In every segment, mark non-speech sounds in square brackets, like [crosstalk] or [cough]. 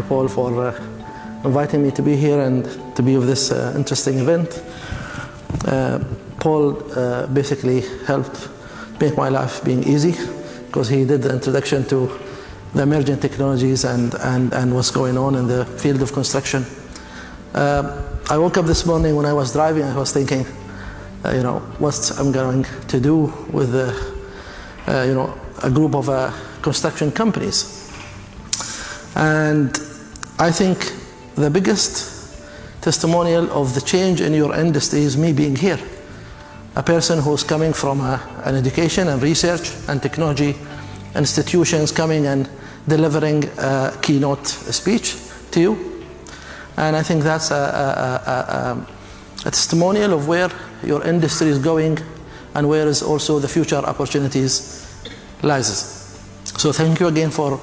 you, Paul, for uh, inviting me to be here and to be of this uh, interesting event. Uh, Paul uh, basically helped make my life being easy because he did the introduction to the emerging technologies and, and, and what's going on in the field of construction. Uh, I woke up this morning when I was driving, I was thinking, you know, what I'm going to do with, the, you know, a group of construction companies. And I think the biggest testimonial of the change in your industry is me being here. A person who's coming from a, an education and research and technology institutions coming and delivering a keynote speech to you. And I think that's a, a, a, a testimonial of where your industry is going and where is also the future opportunities lies. So thank you again for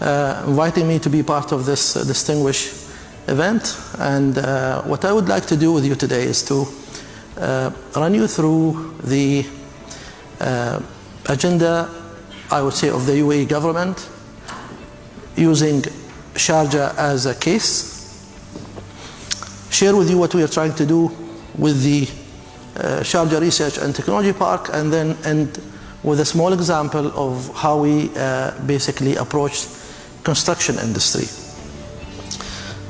inviting me to be part of this uh, distinguished event. And uh, what I would like to do with you today is to uh, run you through the uh, agenda, I would say, of the UAE government using Sharjah as a case, share with you what we are trying to do with the uh, Sharjah Research and Technology Park, and then end with a small example of how we uh, basically approach construction industry.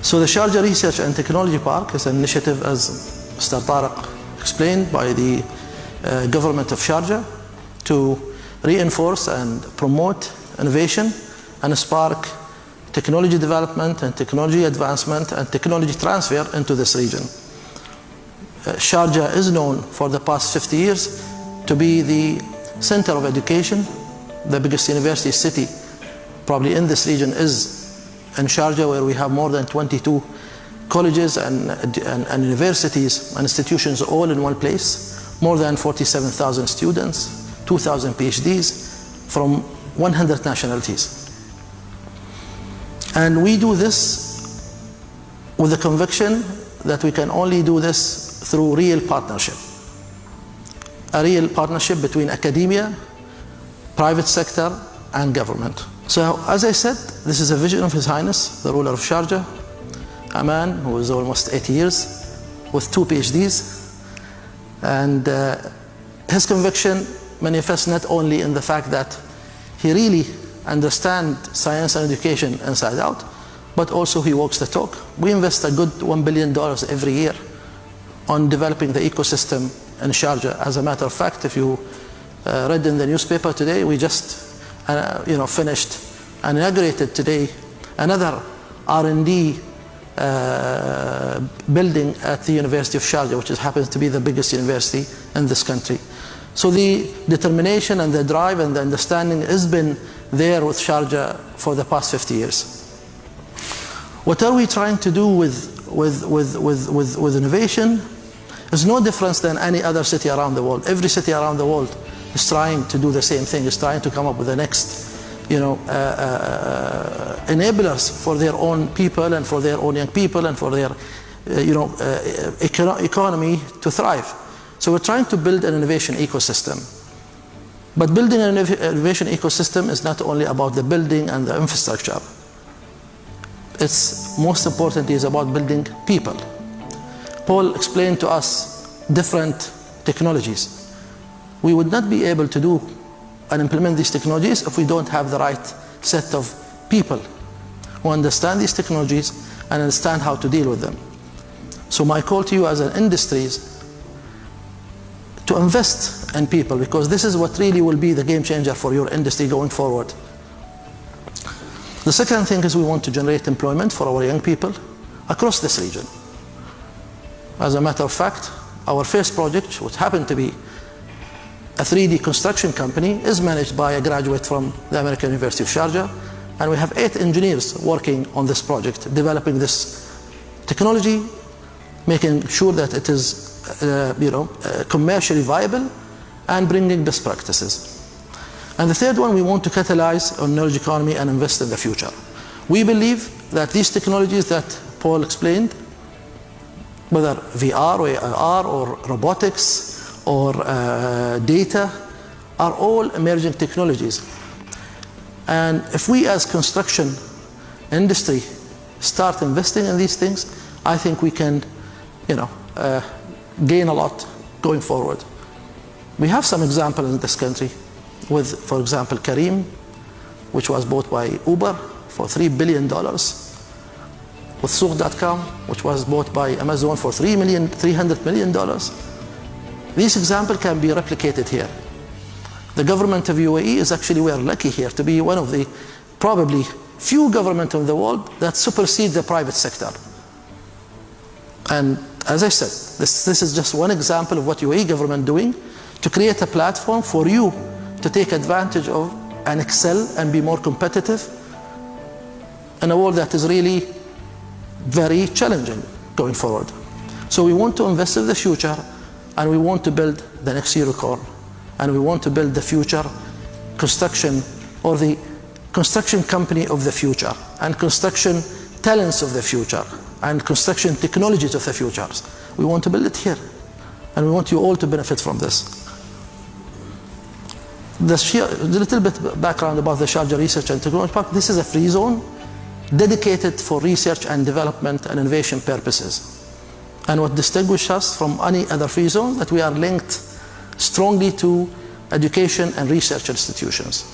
So the Sharjah Research and Technology Park is an initiative, as Mr. Tariq explained, by the uh, government of Sharjah to reinforce and promote innovation and spark technology development and technology advancement and technology transfer into this region. Uh, Sharjah is known for the past 50 years to be the center of education. The biggest university city probably in this region is in Sharjah where we have more than 22 colleges and, and, and universities and institutions all in one place, more than 47,000 students, 2,000 PhDs from 100 nationalities. And we do this with the conviction that we can only do this through real partnership. A real partnership between academia, private sector, and government. So, as I said, this is a vision of His Highness, the ruler of Sharjah, a man who is almost 80 years, with two PhDs. And uh, his conviction manifests not only in the fact that he really understands science and education inside out, but also he walks the talk. We invest a good $1 billion every year on developing the ecosystem in Sharjah. As a matter of fact, if you uh, read in the newspaper today, we just uh, you know, finished and inaugurated today another R&D uh, building at the University of Sharjah, which is, happens to be the biggest university in this country. So the determination and the drive and the understanding has been there with Sharjah for the past 50 years. What are we trying to do with, with, with, with, with, with innovation? Is no difference than any other city around the world. Every city around the world is trying to do the same thing, is trying to come up with the next you know, uh, uh, enablers for their own people and for their own young people and for their uh, you know, uh, econo economy to thrive. So we're trying to build an innovation ecosystem. But building an innovation ecosystem is not only about the building and the infrastructure. It's most importantly is about building people. Paul explained to us different technologies. We would not be able to do and implement these technologies if we don't have the right set of people who understand these technologies and understand how to deal with them. So my call to you as an industry is to invest in people because this is what really will be the game changer for your industry going forward. The second thing is we want to generate employment for our young people across this region. As a matter of fact, our first project, which happened to be a 3D construction company, is managed by a graduate from the American University of Sharjah. And we have eight engineers working on this project, developing this technology, making sure that it is uh, you know, uh, commercially viable and bringing best practices. And the third one, we want to catalyze on knowledge economy and invest in the future. We believe that these technologies that Paul explained, whether VR or AR or robotics or uh, data, are all emerging technologies. And if we as construction industry start investing in these things, I think we can, you know, uh, gain a lot going forward. We have some examples in this country with, for example, Careem, which was bought by Uber for $3 billion, with Souq.com, which was bought by Amazon for $3 million, $300 million. This example can be replicated here. The government of UAE is actually, we are lucky here to be one of the probably few government in the world that supersede the private sector. And as I said, this, this is just one example of what UAE government doing to create a platform for you to take advantage of and excel and be more competitive in a world that is really very challenging going forward. So we want to invest in the future and we want to build the next unicorn and we want to build the future construction or the construction company of the future and construction talents of the future and construction technologies of the futures. We want to build it here and we want you all to benefit from this. The, little bit background about the Sharjah Research and Technology Park. This is a free zone dedicated for research and development and innovation purposes. And what distinguishes us from any other free zone that we are linked strongly to education and research institutions.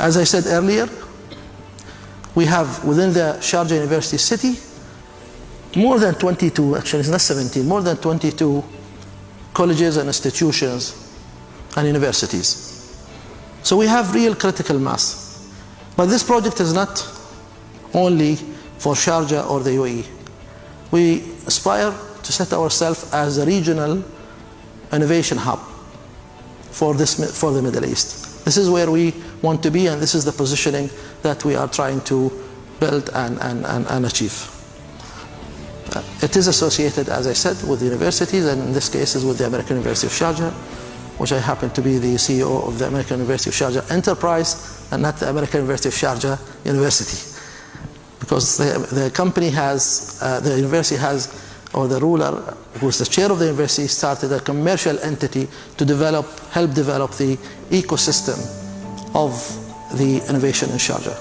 As I said earlier, we have within the Sharjah University city more than 22, actually it's not 17, more than 22 colleges and institutions and universities. So we have real critical mass. But this project is not only for Sharjah or the UAE. We aspire to set ourselves as a regional innovation hub for, this, for the Middle East. This is where we want to be and this is the positioning that we are trying to build and, and, and, and achieve. Uh, it is associated, as I said, with universities and in this case is with the American University of Sharjah, which I happen to be the CEO of the American University of Sharjah Enterprise and not the American University of Sharjah University. Because the, the company has, uh, the university has, or the ruler, who is the chair of the university, started a commercial entity to develop, help develop the ecosystem of the innovation in Sharjah.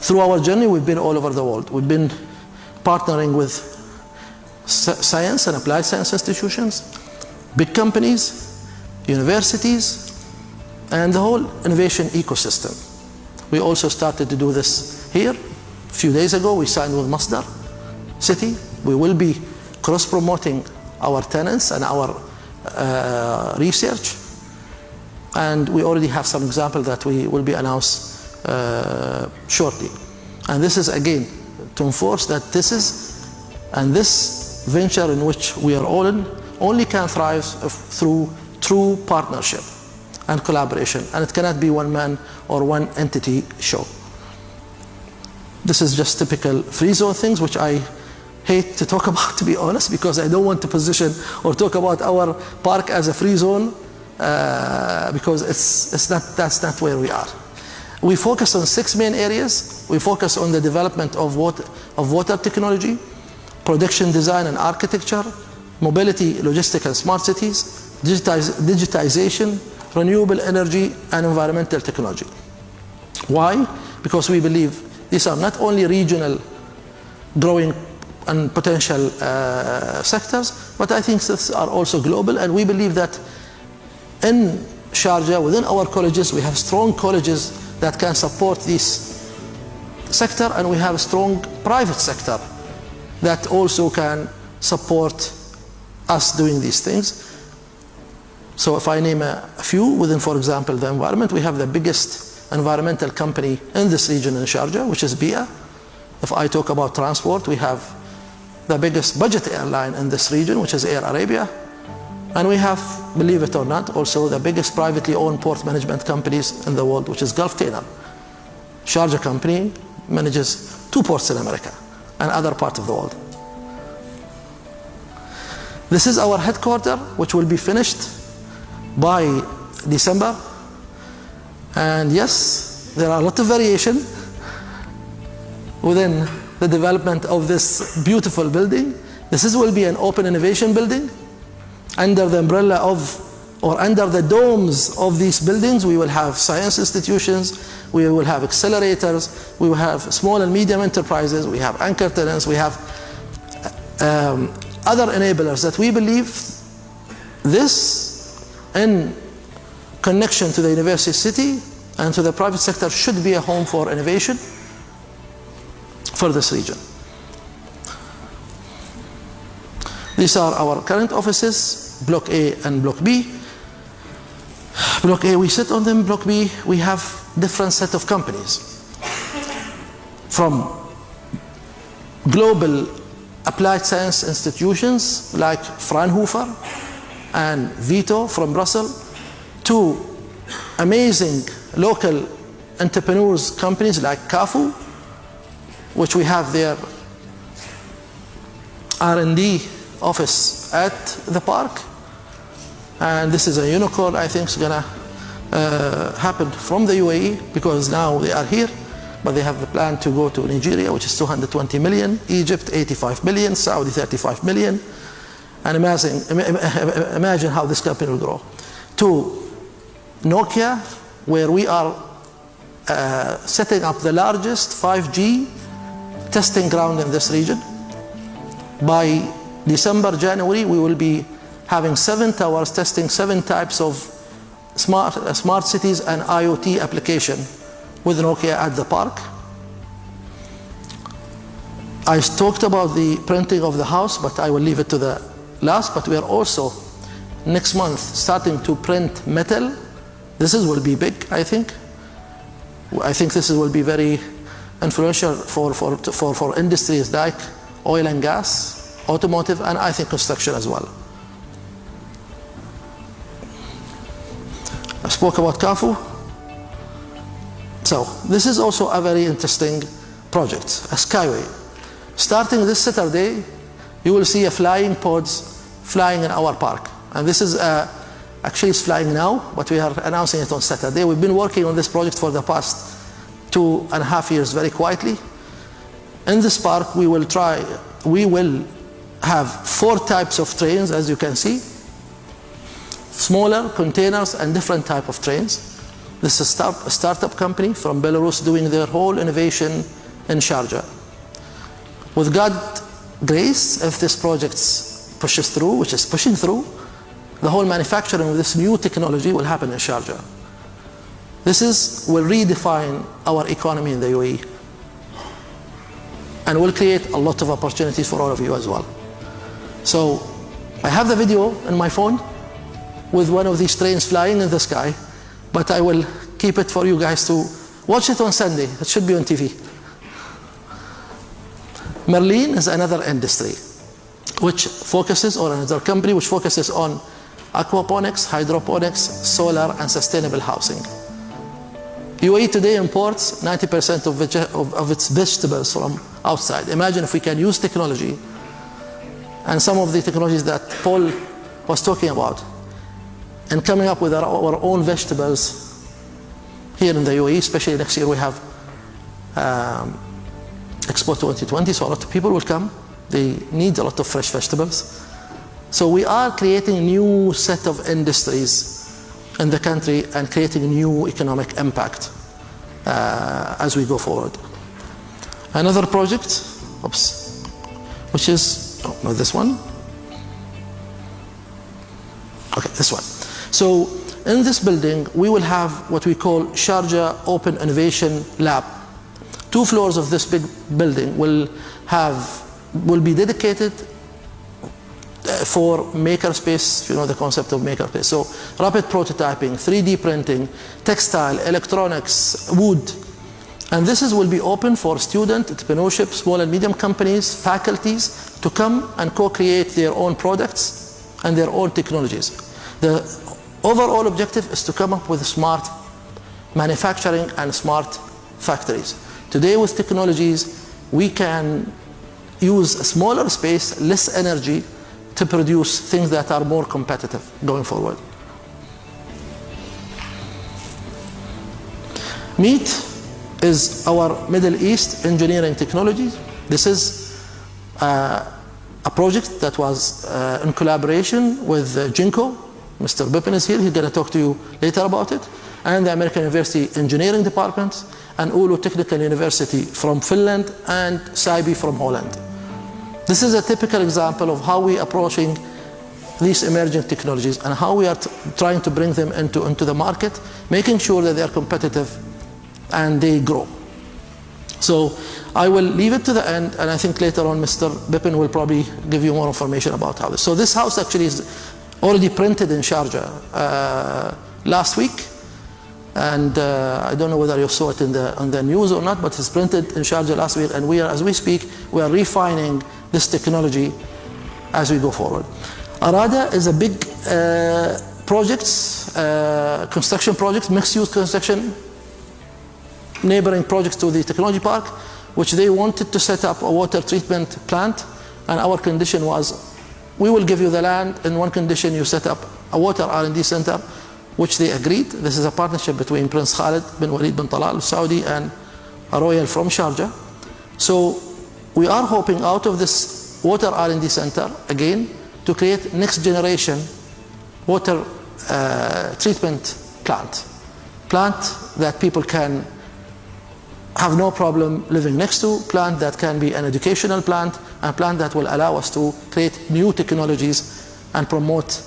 Through our journey, we've been all over the world. We've been partnering with science and applied science institutions, big companies, universities, and the whole innovation ecosystem. We also started to do this here. A few days ago, we signed with Masdar City. We will be cross-promoting our tenants and our uh, research. And we already have some examples that we will be announced uh, shortly. And this is, again, to enforce that this is, and this venture in which we are all in, only can thrive through true partnership and collaboration. And it cannot be one man or one entity show. This is just typical free zone things, which I hate to talk [laughs] about, to be honest, because I don't want to position or talk about our park as a free zone, uh, because it's, it's not, that's not where we are. We focus on six main areas. We focus on the development of water, of water technology, production design and architecture, mobility, logistic and smart cities, digitize, digitization, renewable energy and environmental technology. Why? Because we believe these are not only regional growing and potential uh, sectors, but I think these are also global and we believe that in Sharjah, within our colleges, we have strong colleges that can support this sector and we have a strong private sector that also can support us doing these things. So if I name a few within, for example, the environment, we have the biggest environmental company in this region in Sharjah, which is Bee'ah. If I talk about transport, we have the biggest budget airline in this region, which is Air Arabia. And we have, believe it or not, also the biggest privately owned port management companies in the world, which is Gulftainer. Sharjah company manages two ports in America and other parts of the world. This is our headquarter, which will be finished by December. And yes, there are a lot of variation within the development of this beautiful building. This is, will be an open innovation building under the umbrella of or under the domes of these buildings, we will have science institutions, we will have accelerators, we will have small and medium enterprises, we have anchor tenants, we have um, other enablers that we believe this in connection to the university city and to the private sector should be a home for innovation for this region. These are our current offices, Block A and Block B. Block A, we sit on them. Block B, we have different set of companies. From global applied science institutions like Fraunhofer and Vito from Brussels to amazing local entrepreneurs companies like CAFU, which we have their R&D office at the park. And this is a unicorn I think is to uh, happen from the UAE because now they are here, but they have the plan to go to Nigeria, which is 220 million, Egypt 85 million, Saudi 35 million. And imagine, imagine how this company will grow. To Nokia, where we are uh, setting up the largest 5G testing ground in this region. By December, January, we will be having seven towers testing seven types of smart, uh, smart cities and IoT application with Nokia at the park. I talked about the printing of the house, but I will leave it to the last. But we are also next month starting to print metal. This is, will be big, I think. I think this will be very influential for, for, for, for industries like oil and gas, automotive, and I think construction as well. I spoke about CAFU. So this is also a very interesting project, a skyway. Starting this Saturday, you will see a flying pods flying in our park. And this is a, actually it's flying now, but we are announcing it on Saturday. We've been working on this project for the past two and a half years very quietly. In this park, we will try, we will have four types of trains, as you can see. Smaller containers and different type of trains. This is a, start, a startup company from Belarus doing their whole innovation in Sharjah. With God grace, if this project pushes through, which is pushing through, the whole manufacturing of this new technology will happen in Sharjah. This is, will redefine our economy in the UAE and will create a lot of opportunities for all of you as well. So I have the video in my phone with one of these trains flying in the sky, but I will keep it for you guys to watch it on Sunday. It should be on TV. Merlin is another industry which focuses, or another company which focuses on aquaponics, hydroponics, solar, and sustainable housing. UAE today imports 90% of, of, of, its vegetables from outside. Imagine if we can use technology and some of the technologies that Paul was talking about and coming up with our, our own vegetables here in the UAE, especially next year we have um, Expo 2020, so a lot of people will come. They need a lot of fresh vegetables. So we are creating a new set of industries in the country and creating a new economic impact uh, as we go forward. Another project, oops, which is, oh, not this one. Okay, this one. So in this building, we will have what we call Sharjah Open Innovation Lab. Two floors of this big building will have, will be dedicated for makerspace, you know the concept of makerspace. So rapid prototyping, 3D printing, textile, electronics, wood. And this is, will be open for student, entrepreneurship, small and medium companies, faculties to come and co-create their own products and their own technologies. The overall objective is to come up with smart manufacturing and smart factories. Today with technologies, we can use a smaller space, less energy, to produce things that are more competitive going forward. MEET is our Middle East engineering technology. This is uh, a project that was uh, in collaboration with uh, Jinko Mr. Bippen is here. He's going to talk to you later about it. And the American University Engineering Department and Oulu Technical University from Finland and CyBe from Holland. This is a typical example of how we are approaching these emerging technologies and how we are trying to bring them into, into the market, making sure that they are competitive and they grow. So I will leave it to the end, and I think later on Mr. Bippen will probably give you more information about how this. So this house actually is already printed in Sharjah uh, last week, and uh, I don't know whether you saw it in the, the news or not, but it's printed in Sharjah last week, and we are, as we speak, we are refining this technology as we go forward. Arada is a big uh, project, uh, construction project, mixed-use construction, neighboring projects to the technology park, which they wanted to set up a water treatment plant, and our condition was, we will give you the land, in one condition you set up a water R&D center, which they agreed. This is a partnership between Prince Khalid bin Walid bin Talal Saudi and a royal from Sharjah. So we are hoping out of this water R&D center, again, to create next generation water uh, treatment plant. Plant that people can have no problem living next to, plant that can be an educational plant, and plant that will allow us to create new technologies and promote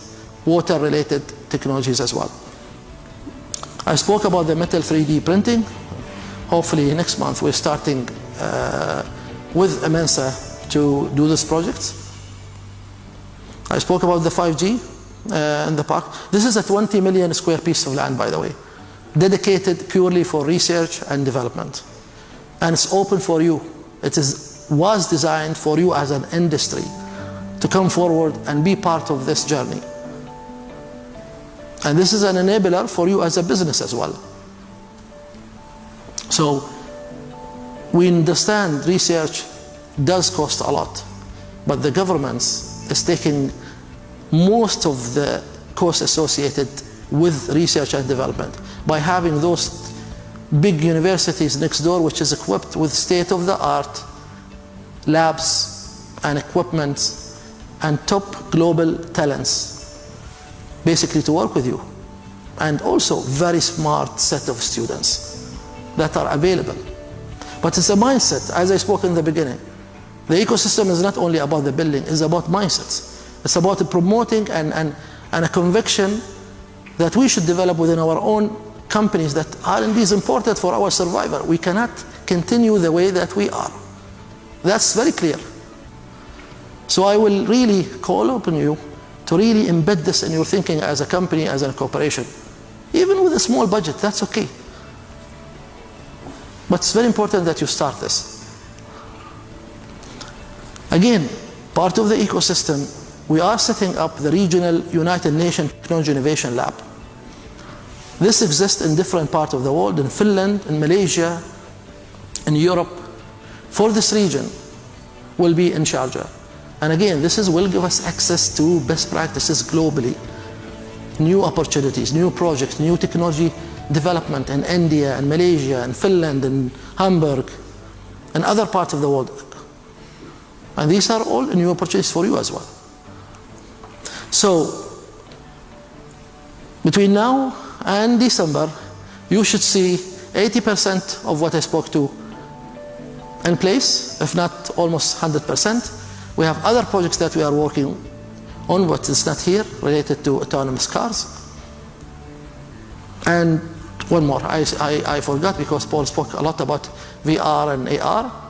water-related technologies as well. I spoke about the metal 3D printing. Hopefully next month we're starting uh, with Amensa to do this project. I spoke about the 5G uh, in the park. This is a 20 million square piece of land, by the way, dedicated purely for research and development. And it's open for you. It is, was designed for you as an industry to come forward and be part of this journey. And this is an enabler for you as a business as well. So we understand research does cost a lot, but the governments is taking most of the costs associated with research and development. By having those big universities next door which is equipped with state-of-the-art labs and equipment and top global talents basically to work with you and also very smart set of students that are available but it's a mindset as I spoke in the beginning the ecosystem is not only about the building, it's about mindsets. It's about promoting and, and, and a conviction that we should develop within our own companies that R&D is important for our survival. We cannot continue the way that we are. That's very clear. So I will really call upon you to really embed this in your thinking as a company, as a corporation. Even with a small budget, that's okay. But it's very important that you start this. Again, part of the ecosystem, we are setting up the regional United Nations Technology Innovation Lab. This exists in different parts of the world, in Finland, in Malaysia, in Europe. For this region, will be in Sharjah. And again, this is, will give us access to best practices globally, new opportunities, new projects, new technology development in India and Malaysia and Finland and Hamburg and other parts of the world. And these are all new opportunities for you as well. So, between now and December, you should see 80% of what I spoke to in place, if not almost 100%. We have other projects that we are working on, but it's not here, related to autonomous cars. And one more, I, I, I forgot because Paul spoke a lot about VR and AR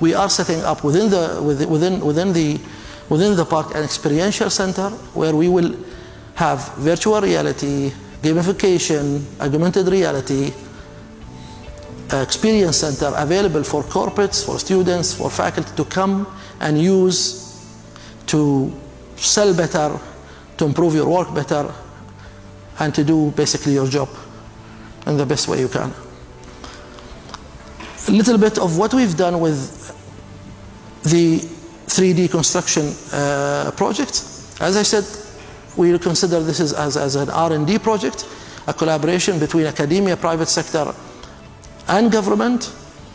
we are setting up within the within within the within the park an experiential center where we will have virtual reality, gamification, augmented reality, experience center available for corporates, for students, for faculty to come and use to sell better, to improve your work better, and to do basically your job in the best way you can. A little bit of what we've done with the 3D construction uh, project. As I said, we consider this as, as, as an R&D project, a collaboration between academia, private sector, and government.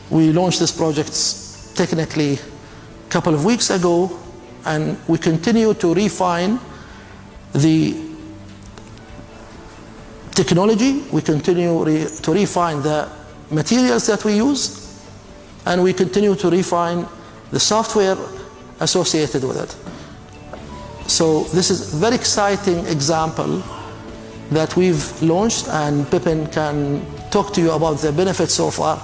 We launched this project technically a couple of weeks ago, and we continue to refine the technology, we continue re to refine the materials that we use, and we continue to refine the software associated with it. So this is a very exciting example that we've launched and Pippin can talk to you about the benefits so far.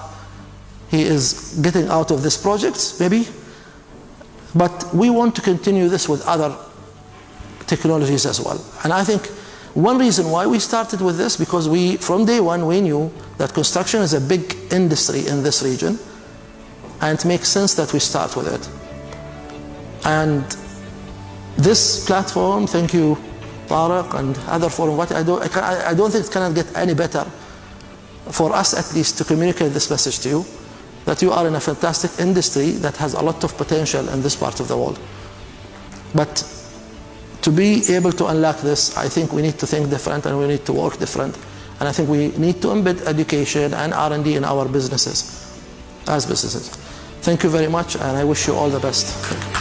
He is getting out of this project, maybe, but we want to continue this with other technologies as well. And I think one reason why we started with this, because we, from day one, we knew that construction is a big industry in this region, and it makes sense that we start with it. And this platform, thank you, Tariq, and other forum, what I can, I don't think it cannot get any better for us at least to communicate this message to you, that you are in a fantastic industry that has a lot of potential in this part of the world. But to be able to unlock this, I think we need to think different and we need to work different. And I think we need to embed education and R&D in our businesses, as businesses. Thank you very much, and I wish you all the best.